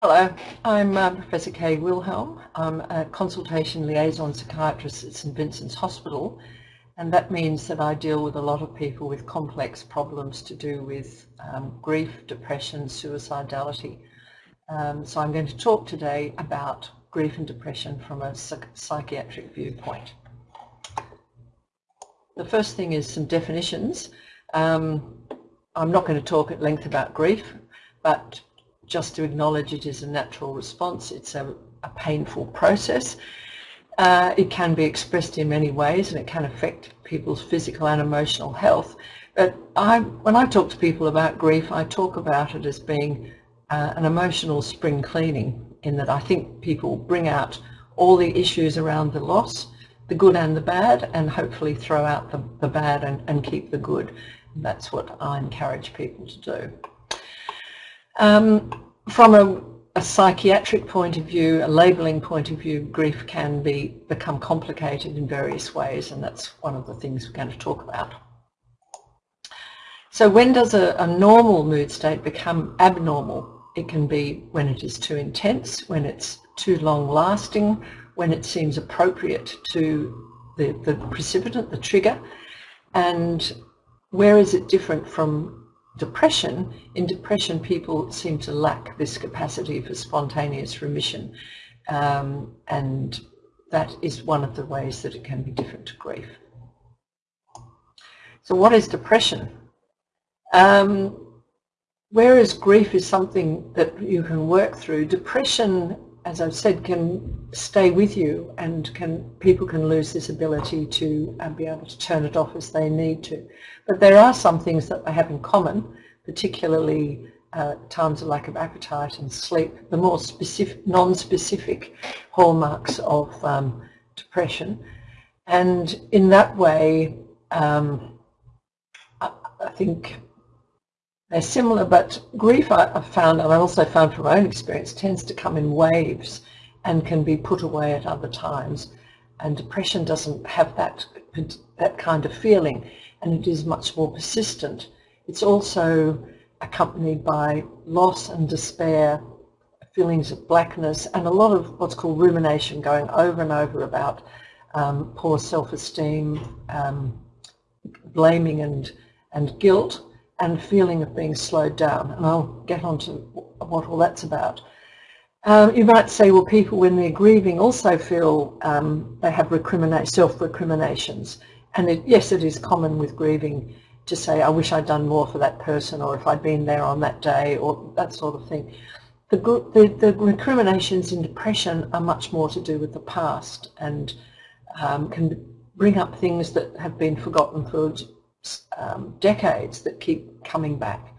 Hello, I'm uh, Professor Kay Wilhelm. I'm a consultation liaison psychiatrist at St Vincent's Hospital and that means that I deal with a lot of people with complex problems to do with um, grief, depression, suicidality. Um, so I'm going to talk today about grief and depression from a psych psychiatric viewpoint. The first thing is some definitions. Um, I'm not going to talk at length about grief, but just to acknowledge it is a natural response. It's a, a painful process. Uh, it can be expressed in many ways and it can affect people's physical and emotional health. But I, when I talk to people about grief, I talk about it as being uh, an emotional spring cleaning in that I think people bring out all the issues around the loss, the good and the bad, and hopefully throw out the, the bad and, and keep the good. And that's what I encourage people to do. Um, from a, a, psychiatric point of view, a labelling point of view, grief can be become complicated in various ways and that's one of the things we're going to talk about. So when does a, a normal mood state become abnormal? It can be when it is too intense, when it's too long lasting, when it seems appropriate to the, the precipitant, the trigger, and where is it different from depression, in depression people seem to lack this capacity for spontaneous remission um, and that is one of the ways that it can be different to grief. So what is depression? Um, whereas grief is something that you can work through, depression, as I've said, can stay with you and can people can lose this ability to uh, be able to turn it off as they need to. But there are some things that they have in common, particularly uh, times of lack of appetite and sleep, the more specific, non-specific hallmarks of um, depression. And in that way, um, I, I, think they're similar, but grief I, have found, and I also found from my own experience, tends to come in waves and can be put away at other times. And depression doesn't have that, that kind of feeling and it is much more persistent. It's also accompanied by loss and despair, feelings of blackness, and a lot of what's called rumination going over and over about um, poor self-esteem, um, blaming and, and guilt, and feeling of being slowed down. And I'll get on to what all that's about. Um, you might say, well, people when they're grieving also feel um, they have self-recriminations. And it, yes, it is common with grieving to say, I wish I'd done more for that person or if I'd been there on that day or that sort of thing. The, the, the recriminations in depression are much more to do with the past and um, can bring up things that have been forgotten for um, decades that keep coming back.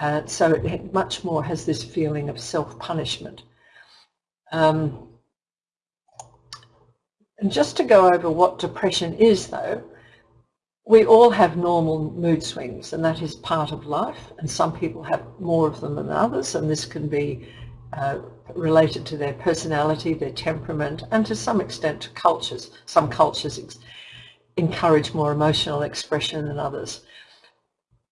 Uh, so it much more has this feeling of self-punishment. Um, and just to go over what depression is though, we all have normal mood swings and that is part of life and some people have more of them than others and this can be uh, related to their personality, their temperament and to some extent to cultures. Some cultures encourage more emotional expression than others.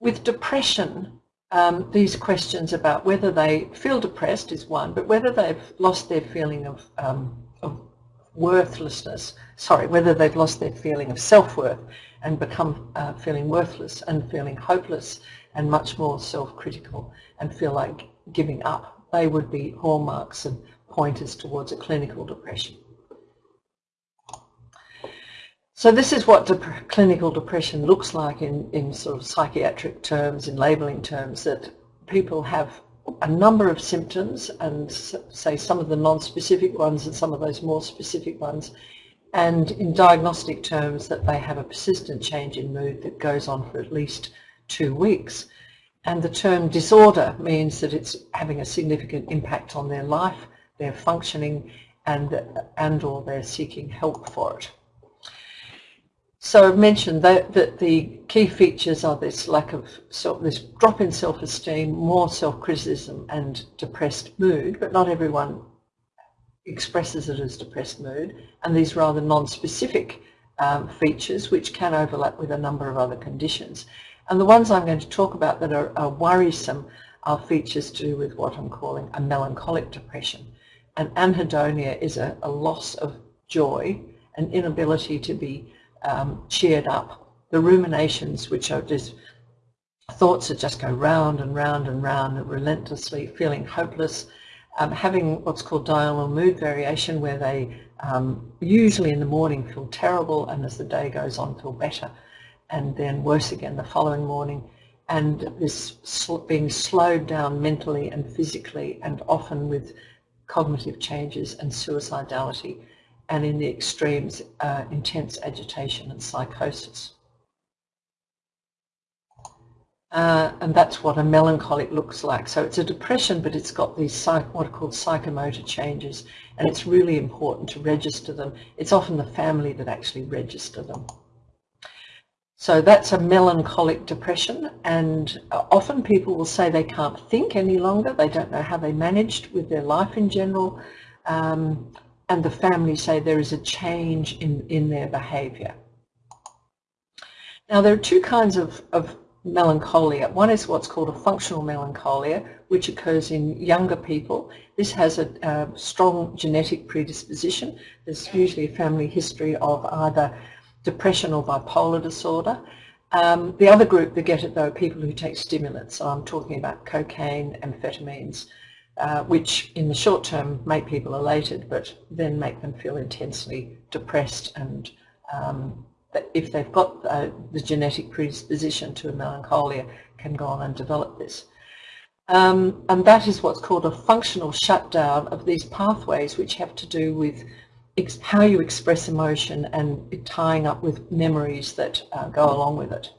With depression, um, these questions about whether they feel depressed is one, but whether they've lost their feeling of, um, of worthlessness, sorry, whether they've lost their feeling of self-worth and become uh, feeling worthless and feeling hopeless and much more self-critical and feel like giving up. They would be hallmarks and pointers towards a clinical depression. So this is what dep clinical depression looks like in, in sort of psychiatric terms, in labelling terms, that people have a number of symptoms and say some of the non-specific ones and some of those more specific ones and in diagnostic terms that they have a persistent change in mood that goes on for at least two weeks. And the term disorder means that it's having a significant impact on their life, their functioning, and, and or they're seeking help for it. So I've mentioned that, that the key features are this lack of, self, this drop in self-esteem, more self-criticism and depressed mood, but not everyone expresses it as depressed mood and these rather non-specific um, features which can overlap with a number of other conditions. And the ones I'm going to talk about that are, are worrisome are features to do with what I'm calling a melancholic depression. And anhedonia is a, a loss of joy, an inability to be um, cheered up. The ruminations, which are just thoughts that just go round and round and round and relentlessly feeling hopeless, um, having what's called diurnal mood variation where they um, usually in the morning feel terrible and as the day goes on feel better and then worse again the following morning and this sl being slowed down mentally and physically and often with cognitive changes and suicidality and in the extremes uh, intense agitation and psychosis. Uh, and that's what a melancholic looks like. So it's a depression, but it's got these what are called psychomotor changes, and it's really important to register them. It's often the family that actually register them. So that's a melancholic depression, and uh, often people will say they can't think any longer. They don't know how they managed with their life in general, um, and the family say there is a change in, in their behaviour. Now there are two kinds of, of melancholia. One is what's called a functional melancholia, which occurs in younger people. This has a, a, strong genetic predisposition. There's usually a family history of either depression or bipolar disorder. Um, the other group that get it though are people who take stimulants. So I'm talking about cocaine, amphetamines, uh, which in the short term make people elated but then make them feel intensely depressed and um, that if they've got uh, the genetic predisposition to a melancholia can go on and develop this. Um, and that is what's called a functional shutdown of these pathways which have to do with how you express emotion and tying up with memories that uh, go along with it.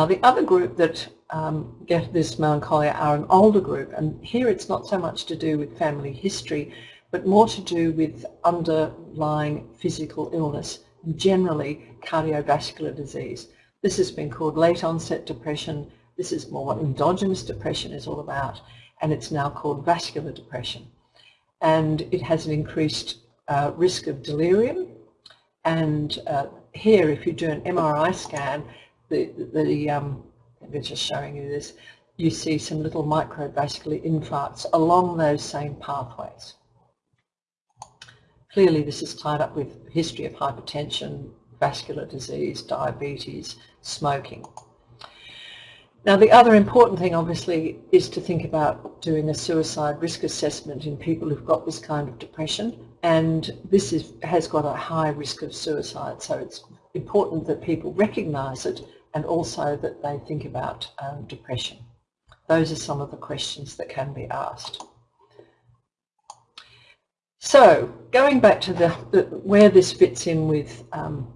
Now the other group that um, get this melancholia are an older group and here it's not so much to do with family history but more to do with underlying physical illness generally cardiovascular disease. This has been called late onset depression. This is more what endogenous depression is all about and it's now called vascular depression. And it has an increased uh, risk of delirium and uh, here if you do an MRI scan, the, the um, we're just showing you this, you see some little microvascular infarcts along those same pathways. Clearly this is tied up with history of hypertension, vascular disease, diabetes, smoking. Now the other important thing obviously is to think about doing a suicide risk assessment in people who've got this kind of depression and this is, has got a high risk of suicide so it's important that people recognise it and also that they think about um, depression. Those are some of the questions that can be asked. So going back to the, the where this fits in with um,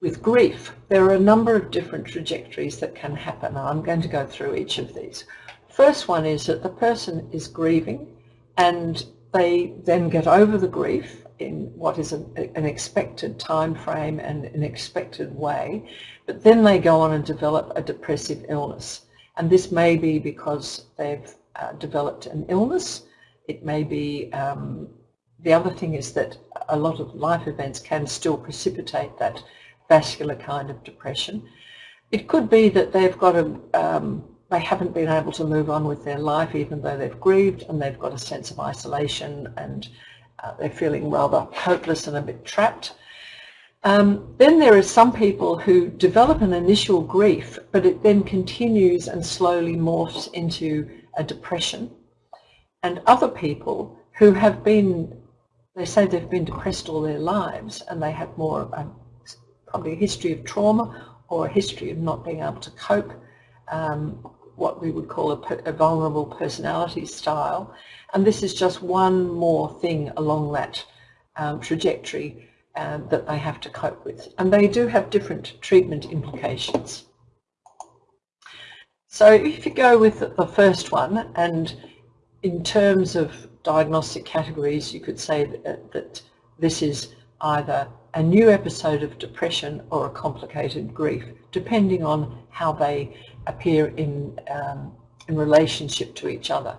with grief, there are a number of different trajectories that can happen. I'm going to go through each of these. First one is that the person is grieving and they then get over the grief in what is an, expected time frame and an expected way, but then they go on and develop a depressive illness. And this may be because they've uh, developed an illness it may be, um, the other thing is that a lot of life events can still precipitate that vascular kind of depression. It could be that they've got a, um, they haven't been able to move on with their life even though they've grieved and they've got a sense of isolation and uh, they're feeling rather hopeless and a bit trapped. Um, then there are some people who develop an initial grief but it then continues and slowly morphs into a depression and other people who have been, they say they've been depressed all their lives and they have more, um, probably a history of trauma or a history of not being able to cope, um, what we would call a, a, vulnerable personality style. And this is just one more thing along that um, trajectory um, that they have to cope with. And they do have different treatment implications. So if you go with the first one and in terms of diagnostic categories, you could say that, that, this is either a new episode of depression or a complicated grief, depending on how they appear in, um, in relationship to each other.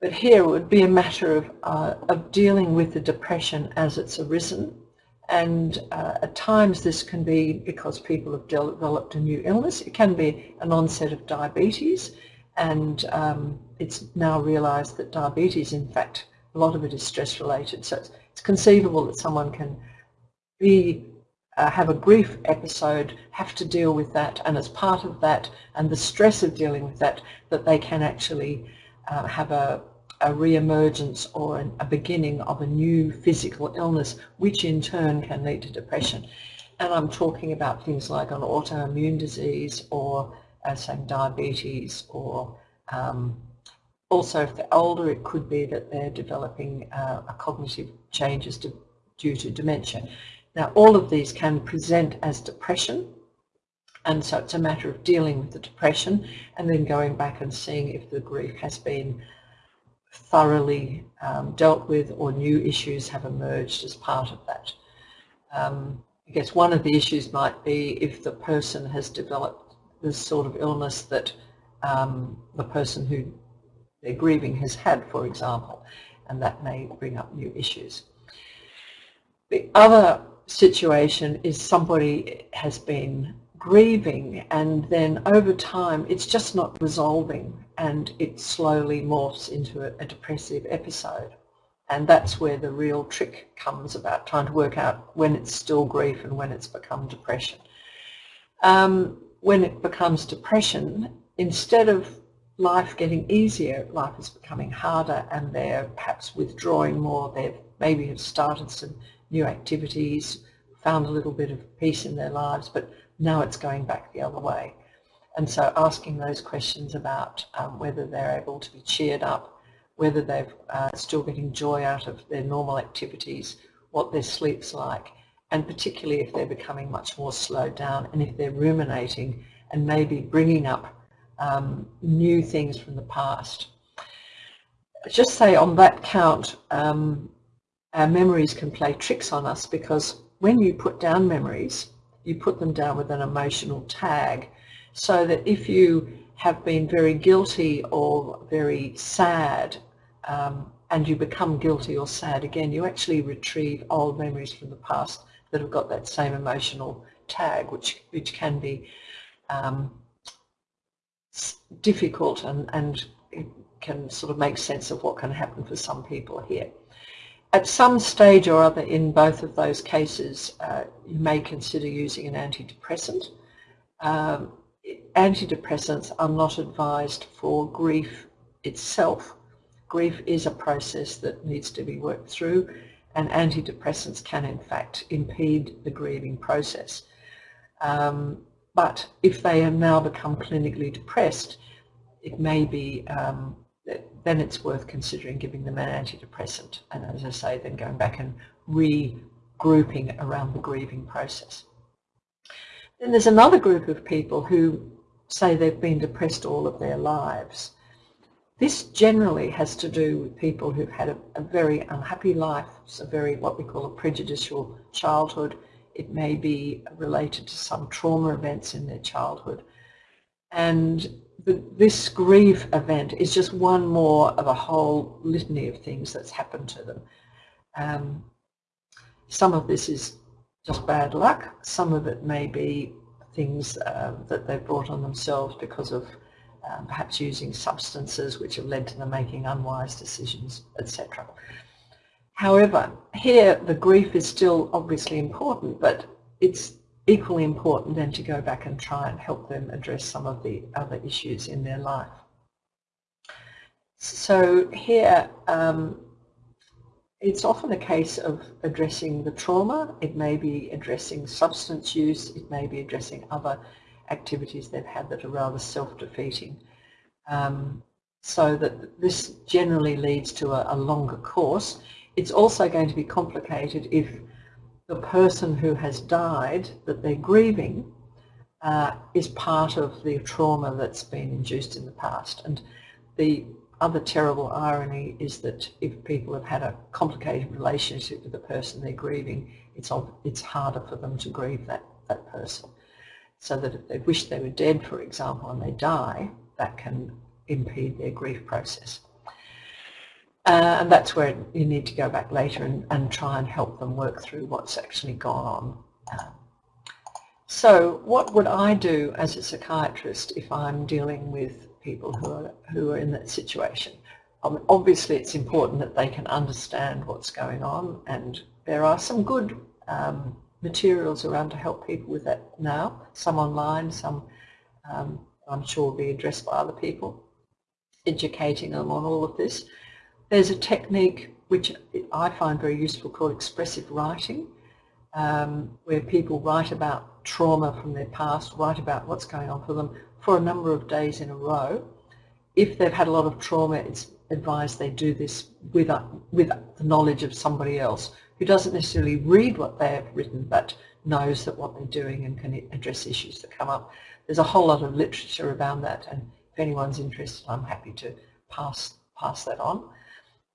But here it would be a matter of, uh, of dealing with the depression as it's arisen and uh, at times this can be because people have developed a new illness. It can be an onset of diabetes and um, it's now realised that diabetes, in fact, a lot of it is stress related. So it's, it's conceivable that someone can be uh, have a grief episode, have to deal with that, and as part of that and the stress of dealing with that, that they can actually uh, have a, a re-emergence or an, a beginning of a new physical illness, which in turn can lead to depression. And I'm talking about things like an autoimmune disease or uh, saying diabetes or um, also if they're older it could be that they're developing uh, a cognitive changes to, due to dementia. Now all of these can present as depression and so it's a matter of dealing with the depression and then going back and seeing if the grief has been thoroughly um, dealt with or new issues have emerged as part of that. Um, I guess one of the issues might be if the person has developed this sort of illness that um, the person who they're grieving has had, for example, and that may bring up new issues. The other situation is somebody has been grieving and then over time it's just not resolving and it slowly morphs into a, a, depressive episode and that's where the real trick comes about trying to work out when it's still grief and when it's become depression. Um, when it becomes depression, instead of life getting easier, life is becoming harder and they're perhaps withdrawing more, they maybe have started some new activities, found a little bit of peace in their lives, but now it's going back the other way. And so asking those questions about um, whether they're able to be cheered up, whether they're uh, still getting joy out of their normal activities, what their sleep's like, and particularly if they're becoming much more slowed down and if they're ruminating and maybe bringing up um, new things from the past. Just say on that count, um, our memories can play tricks on us because when you put down memories, you put them down with an emotional tag so that if you have been very guilty or very sad um, and you become guilty or sad again, you actually retrieve old memories from the past that have got that same emotional tag, which, which can be um, difficult and, and can sort of make sense of what can happen for some people here. At some stage or other in both of those cases, uh, you may consider using an antidepressant. Um, antidepressants are not advised for grief itself. Grief is a process that needs to be worked through and antidepressants can in fact impede the grieving process. Um, but if they have now become clinically depressed, it may be um, then it's worth considering giving them an antidepressant and as I say then going back and regrouping around the grieving process. Then there's another group of people who say they've been depressed all of their lives. This generally has to do with people who've had a, a very unhappy life, a very what we call a prejudicial childhood. It may be related to some trauma events in their childhood. And this grief event is just one more of a whole litany of things that's happened to them. Um, some of this is just bad luck. Some of it may be things uh, that they've brought on themselves because of um, perhaps using substances which have led to them making unwise decisions, etc. However, here the grief is still obviously important, but it's equally important than to go back and try and help them address some of the other issues in their life. So here um, it's often a case of addressing the trauma, it may be addressing substance use, it may be addressing other activities they've had that are rather self-defeating. Um, so that this generally leads to a, a longer course. It's also going to be complicated if the person who has died that they're grieving uh, is part of the trauma that's been induced in the past. And the other terrible irony is that if people have had a complicated relationship with the person they're grieving, it's, it's harder for them to grieve that, that person. So that if they wish they were dead, for example, and they die, that can impede their grief process. Uh, and that's where you need to go back later and, and try and help them work through what's actually gone on. Uh, so what would I do as a psychiatrist if I'm dealing with people who are, who are in that situation? Um, obviously it's important that they can understand what's going on and there are some good um, materials around to help people with that now, some online, some um, I'm sure will be addressed by other people, educating them on all of this. There's a technique which I find very useful called expressive writing, um, where people write about trauma from their past, write about what's going on for them for a number of days in a row. If they've had a lot of trauma, it's advised they do this with, a, with the knowledge of somebody else who doesn't necessarily read what they have written but knows that what they're doing and can address issues that come up. There's a whole lot of literature around that and if anyone's interested I'm happy to pass, pass that on.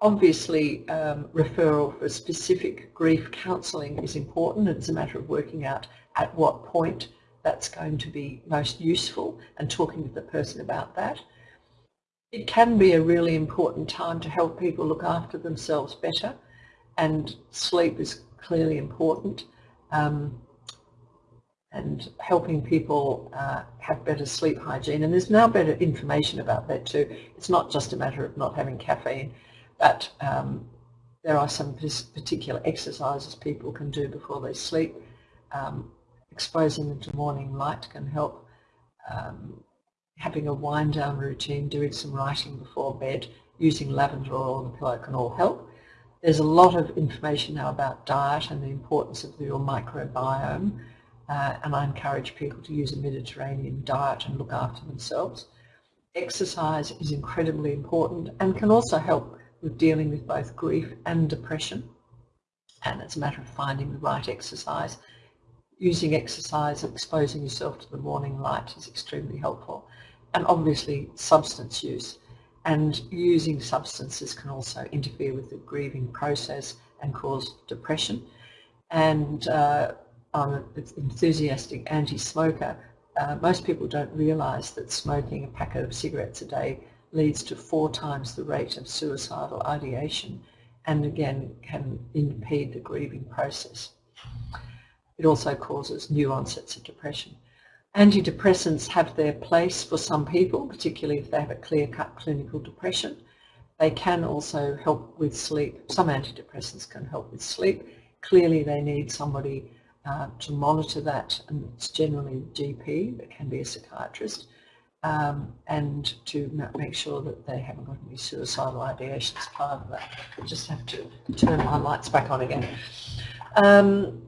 Obviously, um, referral for specific grief counselling is important. It's a matter of working out at what point that's going to be most useful and talking to the person about that. It can be a really important time to help people look after themselves better and sleep is clearly important. Um, and helping people uh, have better sleep hygiene. And there's now better information about that too. It's not just a matter of not having caffeine, but um, there are some particular exercises people can do before they sleep. Um, exposing them to morning light can help. Um, having a wind down routine, doing some writing before bed, using lavender oil on the pillow can all help. There's a lot of information now about diet and the importance of your microbiome uh, and I encourage people to use a Mediterranean diet and look after themselves. Exercise is incredibly important and can also help with dealing with both grief and depression. And it's a matter of finding the right exercise. Using exercise, and exposing yourself to the morning light is extremely helpful. And obviously substance use. And using substances can also interfere with the grieving process and cause depression. And uh, I'm an enthusiastic anti-smoker, uh, most people don't realise that smoking a packet of cigarettes a day leads to four times the rate of suicidal ideation and again can impede the grieving process. It also causes new onsets of depression. Antidepressants have their place for some people, particularly if they have a clear-cut clinical depression. They can also help with sleep. Some antidepressants can help with sleep. Clearly they need somebody uh, to monitor that, and it's generally GP, but can be a psychiatrist, um, and to make sure that they haven't got any suicidal ideation as part of that. I just have to turn my lights back on again. Um,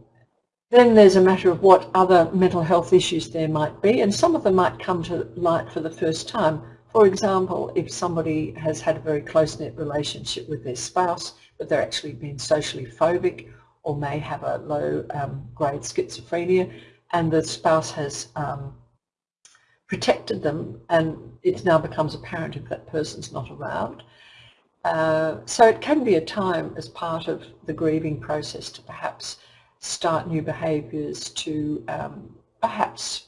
then there's a matter of what other mental health issues there might be, and some of them might come to light for the first time. For example, if somebody has had a very close-knit relationship with their spouse, but they're actually being socially phobic or may have a low um, grade schizophrenia and the spouse has um, protected them and it now becomes apparent if that person's not around. Uh, so it can be a time as part of the grieving process to perhaps start new behaviours to um, perhaps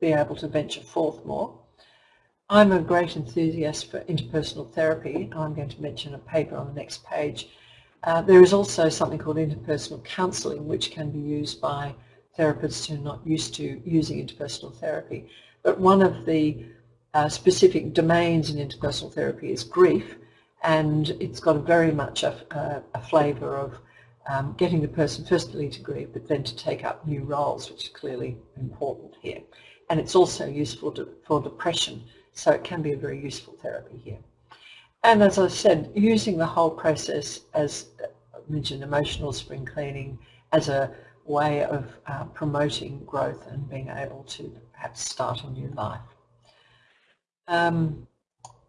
be able to venture forth more. I'm a great enthusiast for interpersonal therapy. I'm going to mention a paper on the next page uh, there is also something called interpersonal counselling which can be used by therapists who are not used to using interpersonal therapy. But one of the uh, specific domains in interpersonal therapy is grief and it's got a very much a, a, a flavour of um, getting the person firstly to grieve but then to take up new roles which is clearly important here. And it's also useful to, for depression so it can be a very useful therapy here. And as I said, using the whole process as I mentioned emotional spring cleaning as a way of uh, promoting growth and being able to perhaps start a new life. Um,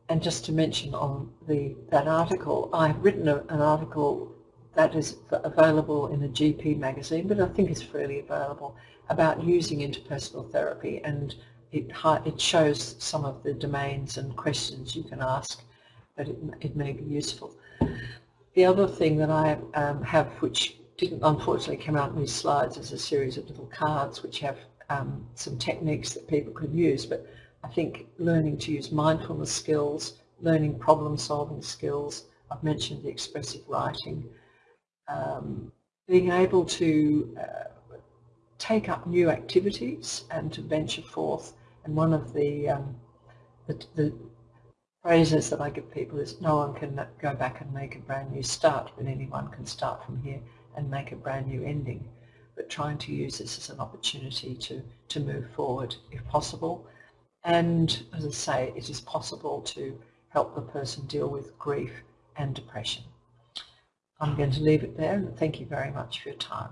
and just to mention on the that article, I've written a, an article that is available in a GP magazine, but I think it's freely available, about using interpersonal therapy and it, it shows some of the domains and questions you can ask but it, it may be useful. The other thing that I um, have, which didn't unfortunately come out in these slides, is a series of little cards which have um, some techniques that people can use, but I think learning to use mindfulness skills, learning problem solving skills, I've mentioned the expressive writing, um, being able to uh, take up new activities and to venture forth. And one of the, um, the, the phrases that I give people is no one can go back and make a brand new start, but anyone can start from here and make a brand new ending. But trying to use this as an opportunity to, to move forward if possible. And as I say, it is possible to help the person deal with grief and depression. I'm going to leave it there and thank you very much for your time.